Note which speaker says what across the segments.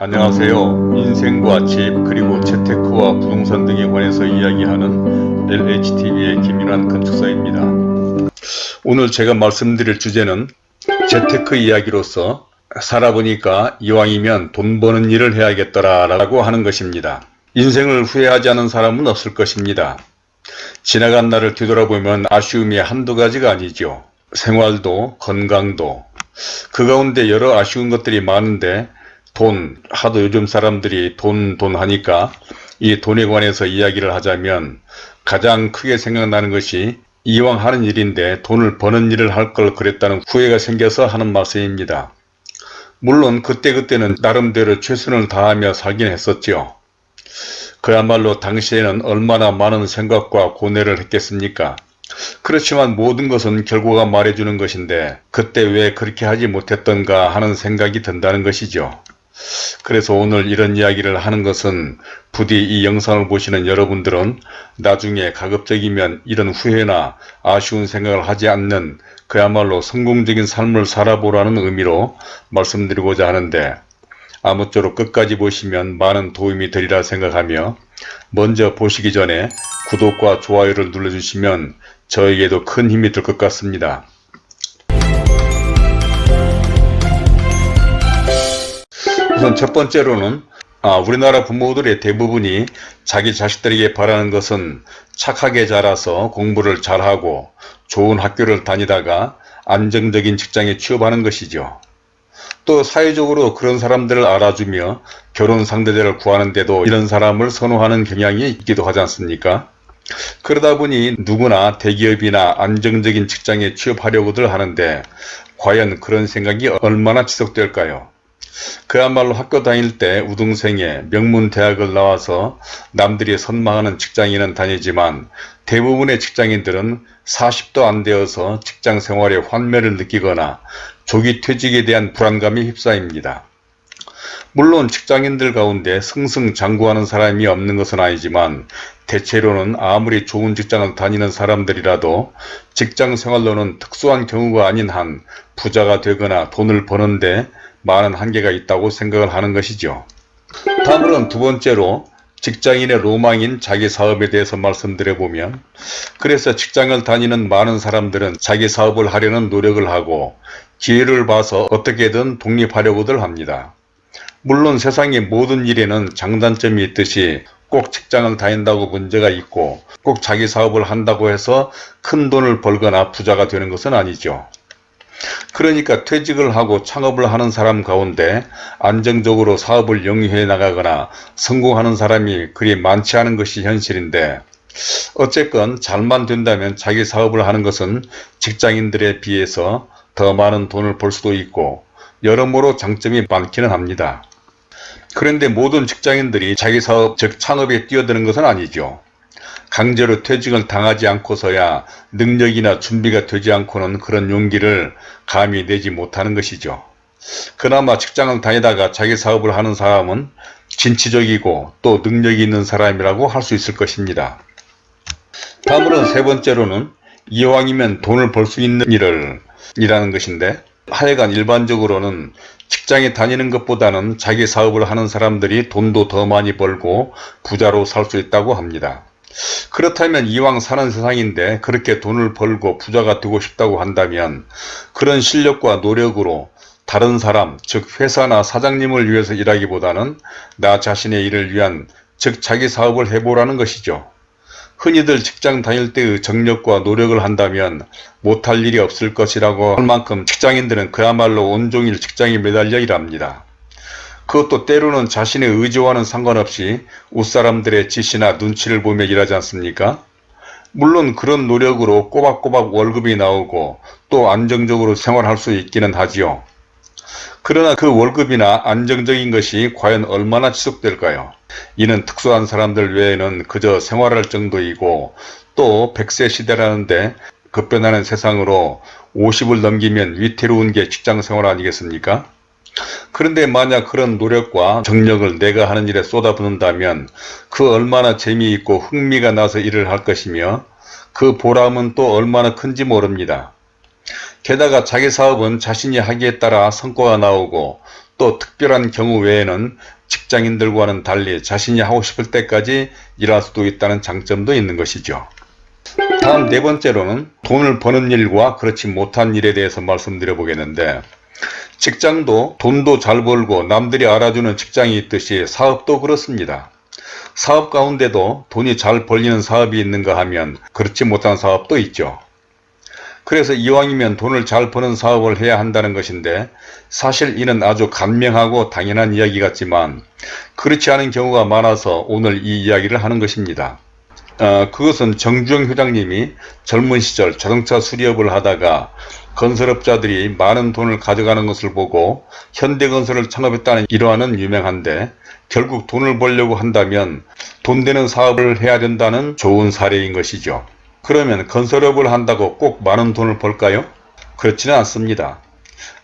Speaker 1: 안녕하세요. 인생과 집 그리고 재테크와 부동산 등에 관해서 이야기하는 LHTV의 김윤환 건축사입니다. 오늘 제가 말씀드릴 주제는 재테크 이야기로서 살아보니까 이왕이면 돈 버는 일을 해야겠더라 라고 하는 것입니다. 인생을 후회하지 않은 사람은 없을 것입니다. 지나간 날을 뒤돌아보면 아쉬움이 한두 가지가 아니죠. 생활도 건강도 그 가운데 여러 아쉬운 것들이 많은데 돈, 하도 요즘 사람들이 돈, 돈 하니까 이 돈에 관해서 이야기를 하자면 가장 크게 생각나는 것이 이왕 하는 일인데 돈을 버는 일을 할 걸 그랬다는 후회가 생겨서 하는 말씀입니다. 물론 그때그때는 나름대로 최선을 다하며 살긴 했었죠. 그야말로 당시에는 얼마나 많은 생각과 고뇌를 했겠습니까? 그렇지만 모든 것은 결과가 말해주는 것인데 그때 왜 그렇게 하지 못했던가 하는 생각이 든다는 것이죠. 그래서 오늘 이런 이야기를 하는 것은 부디 이 영상을 보시는 여러분들은 나중에 가급적이면 이런 후회나 아쉬운 생각을 하지 않는 그야말로 성공적인 삶을 살아보라는 의미로 말씀드리고자 하는데 아무쪼록 끝까지 보시면 많은 도움이 되리라 생각하며 먼저 보시기 전에 구독과 좋아요를 눌러주시면 저에게도 큰 힘이 될 것 같습니다. 우선 첫 번째로는 아, 우리나라 부모들의 대부분이 자기 자식들에게 바라는 것은 착하게 자라서 공부를 잘하고 좋은 학교를 다니다가 안정적인 직장에 취업하는 것이죠. 또 사회적으로 그런 사람들을 알아주며 결혼 상대자를 구하는데도 이런 사람을 선호하는 경향이 있기도 하지 않습니까? 그러다 보니 누구나 대기업이나 안정적인 직장에 취업하려고들 하는데 과연 그런 생각이 얼마나 지속될까요? 그야말로 학교 다닐 때 우등생에 명문 대학을 나와서 남들이 선망하는 직장인은 다니지만 대부분의 직장인들은 40도 안 되어서 직장 생활에 환멸을 느끼거나 조기 퇴직에 대한 불안감이 휩싸입니다. 물론 직장인들 가운데 승승장구하는 사람이 없는 것은 아니지만 대체로는 아무리 좋은 직장을 다니는 사람들이라도 직장 생활로는 특수한 경우가 아닌 한 부자가 되거나 돈을 버는데 많은 한계가 있다고 생각을 하는 것이죠. 다음으로는 두 번째로 직장인의 로망인 자기 사업에 대해서 말씀드려보면 그래서 직장을 다니는 많은 사람들은 자기 사업을 하려는 노력을 하고 기회를 봐서 어떻게든 독립하려고들 합니다. 물론 세상의 모든 일에는 장단점이 있듯이 꼭 직장을 다닌다고 문제가 있고 꼭 자기 사업을 한다고 해서 큰 돈을 벌거나 부자가 되는 것은 아니죠. 그러니까 퇴직을 하고 창업을 하는 사람 가운데 안정적으로 사업을 영위해 나가거나 성공하는 사람이 그리 많지 않은 것이 현실인데 어쨌건 잘만 된다면 자기 사업을 하는 것은 직장인들에 비해서 더 많은 돈을 벌 수도 있고 여러모로 장점이 많기는 합니다. 그런데 모든 직장인들이 자기 사업 즉 창업에 뛰어드는 것은 아니죠. 강제로 퇴직을 당하지 않고서야 능력이나 준비가 되지 않고는 그런 용기를 감히 내지 못하는 것이죠. 그나마 직장을 다니다가 자기 사업을 하는 사람은 진취적이고 또 능력이 있는 사람이라고 할 수 있을 것입니다. 다음으로는 세 번째로는 이왕이면 돈을 벌 수 있는 일을 이라는 것인데 하여간 일반적으로는 직장에 다니는 것보다는 자기 사업을 하는 사람들이 돈도 더 많이 벌고 부자로 살 수 있다고 합니다. 그렇다면 이왕 사는 세상인데 그렇게 돈을 벌고 부자가 되고 싶다고 한다면 그런 실력과 노력으로 다른 사람 즉 회사나 사장님을 위해서 일하기보다는 나 자신의 일을 위한 즉 자기 사업을 해보라는 것이죠. 흔히들 직장 다닐 때의 정력과 노력을 한다면 못할 일이 없을 것이라고 할 만큼 직장인들은 그야말로 온종일 직장에 매달려 일합니다. 그것도 때로는 자신의 의지와는 상관없이 웃사람들의 지시나 눈치를 보며 일하지 않습니까? 물론 그런 노력으로 꼬박꼬박 월급이 나오고 또 안정적으로 생활할 수 있기는 하지요. 그러나 그 월급이나 안정적인 것이 과연 얼마나 지속될까요? 이는 특수한 사람들 외에는 그저 생활할 정도이고 또 100세 시대라는데 급변하는 세상으로 50을 넘기면 위태로운 게 직장생활 아니겠습니까? 그런데 만약 그런 노력과 정력을 내가 하는 일에 쏟아붓는다면 그 얼마나 재미있고 흥미가 나서 일을 할 것이며 그 보람은 또 얼마나 큰지 모릅니다. 게다가 자기 사업은 자신이 하기에 따라 성과가 나오고 또 특별한 경우 외에는 직장인들과는 달리 자신이 하고 싶을 때까지 일할 수도 있다는 장점도 있는 것이죠. 다음 네 번째로는 돈을 버는 일과 그렇지 못한 일에 대해서 말씀드려 보겠는데 직장도 돈도 잘 벌고 남들이 알아주는 직장이 있듯이 사업도 그렇습니다. 사업 가운데도 돈이 잘 벌리는 사업이 있는가 하면 그렇지 못한 사업도 있죠. 그래서 이왕이면 돈을 잘 버는 사업을 해야 한다는 것인데 사실 이는 아주 간명하고 당연한 이야기 같지만 그렇지 않은 경우가 많아서 오늘 이 이야기를 하는 것입니다. 어, 그것은 정주영 회장님이 젊은 시절 자동차 수리업을 하다가 건설업자들이 많은 돈을 가져가는 것을 보고 현대건설을 창업했다는 일화는 유명한데 결국 돈을 벌려고 한다면 돈 되는 사업을 해야 된다는 좋은 사례인 것이죠. 그러면 건설업을 한다고 꼭 많은 돈을 벌까요? 그렇지는 않습니다.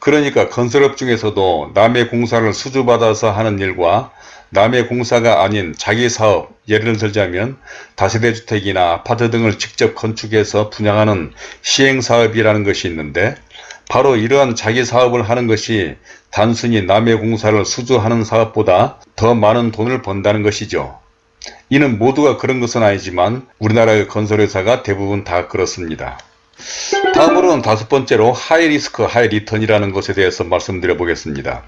Speaker 1: 그러니까 건설업 중에서도 남의 공사를 수주받아서 하는 일과 남의 공사가 아닌 자기 사업, 예를 들자면 다세대 주택이나 아파트 등을 직접 건축해서 분양하는 시행사업이라는 것이 있는데 바로 이러한 자기 사업을 하는 것이 단순히 남의 공사를 수주하는 사업보다 더 많은 돈을 번다는 것이죠. 이는 모두가 그런 것은 아니지만 우리나라의 건설회사가 대부분 다 그렇습니다. 다음으로는 다섯 번째로 high risk high return이라는 것에 대해서 말씀드려 보겠습니다.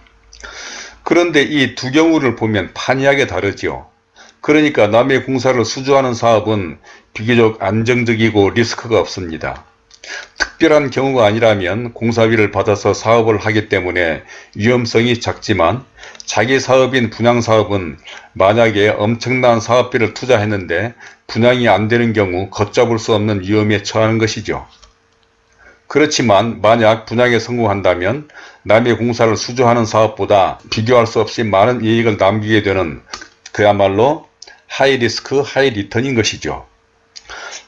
Speaker 1: 그런데 이 두 경우를 보면 판이하게 다르지요. 그러니까 남의 공사를 수주하는 사업은 비교적 안정적이고 리스크가 없습니다. 특별한 경우가 아니라면 공사비를 받아서 사업을 하기 때문에 위험성이 작지만 자기 사업인 분양사업은 만약에 엄청난 사업비를 투자했는데 분양이 안 되는 경우 걷잡을 수 없는 위험에 처하는 것이죠. 그렇지만 만약 분양에 성공한다면 남의 공사를 수주하는 사업보다 비교할 수 없이 많은 이익을 남기게 되는 그야말로 high risk high return인 것이죠.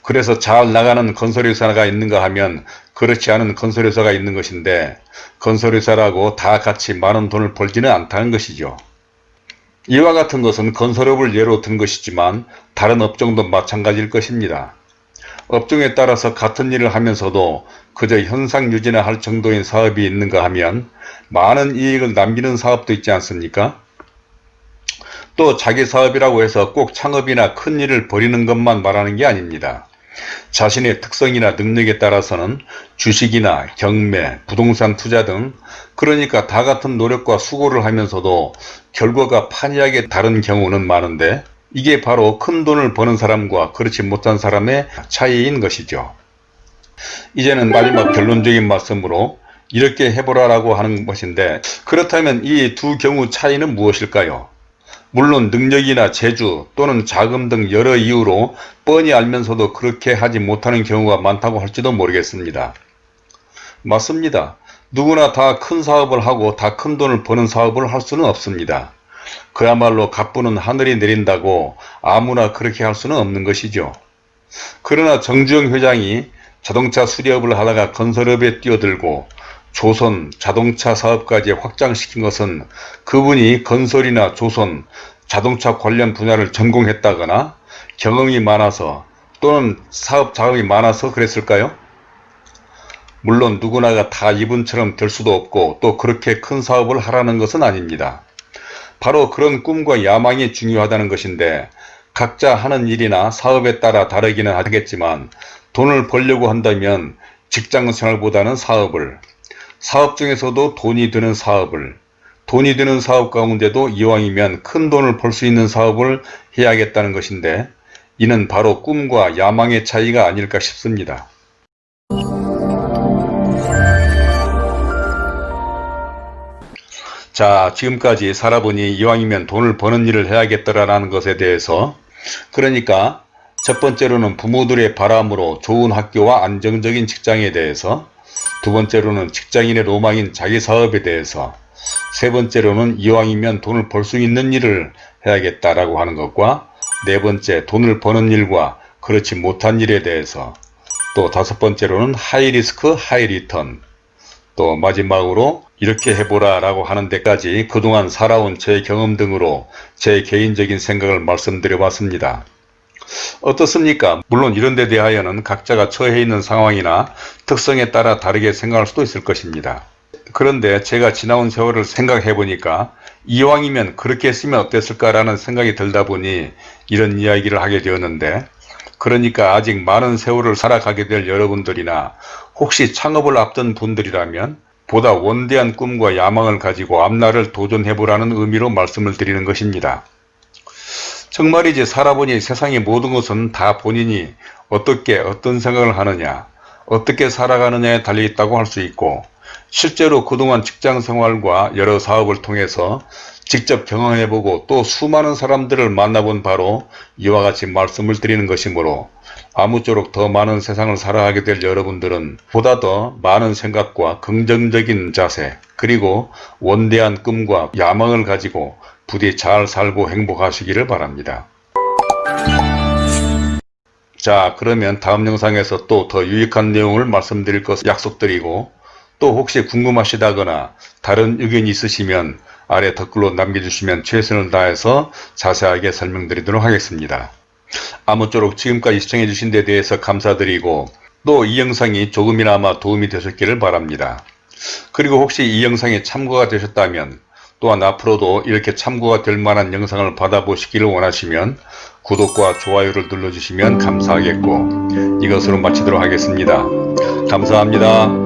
Speaker 1: 그래서 잘 나가는 건설회사가 있는가 하면 그렇지 않은 건설회사가 있는 것인데 건설회사라고 다 같이 많은 돈을 벌지는 않다는 것이죠. 이와 같은 것은 건설업을 예로 든 것이지만 다른 업종도 마찬가지일 것입니다. 업종에 따라서 같은 일을 하면서도 그저 현상 유지나 할 정도인 사업이 있는가 하면 많은 이익을 남기는 사업도 있지 않습니까? 또 자기 사업이라고 해서 꼭 창업이나 큰 일을 벌이는 것만 말하는 게 아닙니다. 자신의 특성이나 능력에 따라서는 주식이나 경매, 부동산 투자 등 그러니까 다 같은 노력과 수고를 하면서도 결과가 판이하게 다른 경우는 많은데 이게 바로 큰 돈을 버는 사람과 그렇지 못한 사람의 차이인 것이죠. 이제는 마지막 결론적인 말씀으로 이렇게 해보라라고 하는 것인데 그렇다면 이 두 경우 차이는 무엇일까요? 물론 능력이나 재주 또는 자금 등 여러 이유로 뻔히 알면서도 그렇게 하지 못하는 경우가 많다고 할지도 모르겠습니다. 맞습니다. 누구나 다 큰 사업을 하고 다 큰 돈을 버는 사업을 할 수는 없습니다. 그야말로 갑부는 하늘이 내린다고 아무나 그렇게 할 수는 없는 것이죠. 그러나 정주영 회장이 자동차 수리업을 하다가 건설업에 뛰어들고 조선 자동차 사업까지 확장시킨 것은 그분이 건설이나 조선 자동차 관련 분야를 전공했다거나 경험이 많아서 또는 사업 자금이 많아서 그랬을까요? 물론 누구나가 다 이분처럼 될 수도 없고 또 그렇게 큰 사업을 하라는 것은 아닙니다. 바로 그런 꿈과 야망이 중요하다는 것인데 각자 하는 일이나 사업에 따라 다르기는 하겠지만 돈을 벌려고 한다면 직장생활보다는 사업을 사업 중에서도 돈이 드는 사업을 돈이 드는 사업 가운데도 이왕이면 큰 돈을 벌 수 있는 사업을 해야겠다는 것인데 이는 바로 꿈과 야망의 차이가 아닐까 싶습니다. 자 지금까지 살아보니 이왕이면 돈을 버는 일을 해야겠더라는 것에 대해서 그러니까 첫 번째로는 부모들의 바람으로 좋은 학교와 안정적인 직장에 대해서 두 번째로는 직장인의 로망인 자기 사업에 대해서 세 번째로는 이왕이면 돈을 벌 수 있는 일을 해야겠다라고 하는 것과 네 번째 돈을 버는 일과 그렇지 못한 일에 대해서 또 다섯 번째로는 high risk high return 또 마지막으로 이렇게 해보라 라고 하는 데까지 그동안 살아온 제 경험 등으로 제 개인적인 생각을 말씀드려 봤습니다. 어떻습니까? 물론 이런 데 대하여는 각자가 처해 있는 상황이나 특성에 따라 다르게 생각할 수도 있을 것입니다. 그런데 제가 지나온 세월을 생각해 보니까 이왕이면 그렇게 했으면 어땠을까라는 생각이 들다 보니 이런 이야기를 하게 되었는데 그러니까 아직 많은 세월을 살아가게 될 여러분들이나 혹시 창업을 앞둔 분들이라면 보다 원대한 꿈과 야망을 가지고 앞날을 도전해보라는 의미로 말씀을 드리는 것입니다. 정말이지 살아보니 세상의 모든 것은 다 본인이 어떻게 어떤 생각을 하느냐 어떻게 살아가느냐에 달려있다고 할 수 있고 실제로 그동안 직장생활과 여러 사업을 통해서 직접 경험해보고 또 수많은 사람들을 만나본 바로 이와 같이 말씀을 드리는 것이므로 아무쪼록 더 많은 세상을 살아가게 될 여러분들은 보다 더 많은 생각과 긍정적인 자세 그리고 원대한 꿈과 야망을 가지고 부디 잘 살고 행복하시기를 바랍니다. 자 그러면 다음 영상에서 또 더 유익한 내용을 말씀드릴 것을 약속드리고 또 혹시 궁금하시다거나 다른 의견이 있으시면 아래 댓글로 남겨주시면 최선을 다해서 자세하게 설명드리도록 하겠습니다. 아무쪼록 지금까지 시청해주신 데 대해서 감사드리고 또 이 영상이 조금이나마 도움이 되셨기를 바랍니다. 그리고 혹시 이 영상이 참고가 되셨다면 또한 앞으로도 이렇게 참고가 될 만한 영상을 받아보시기를 원하시면 구독과 좋아요를 눌러주시면 감사하겠고 이것으로 마치도록 하겠습니다. 감사합니다.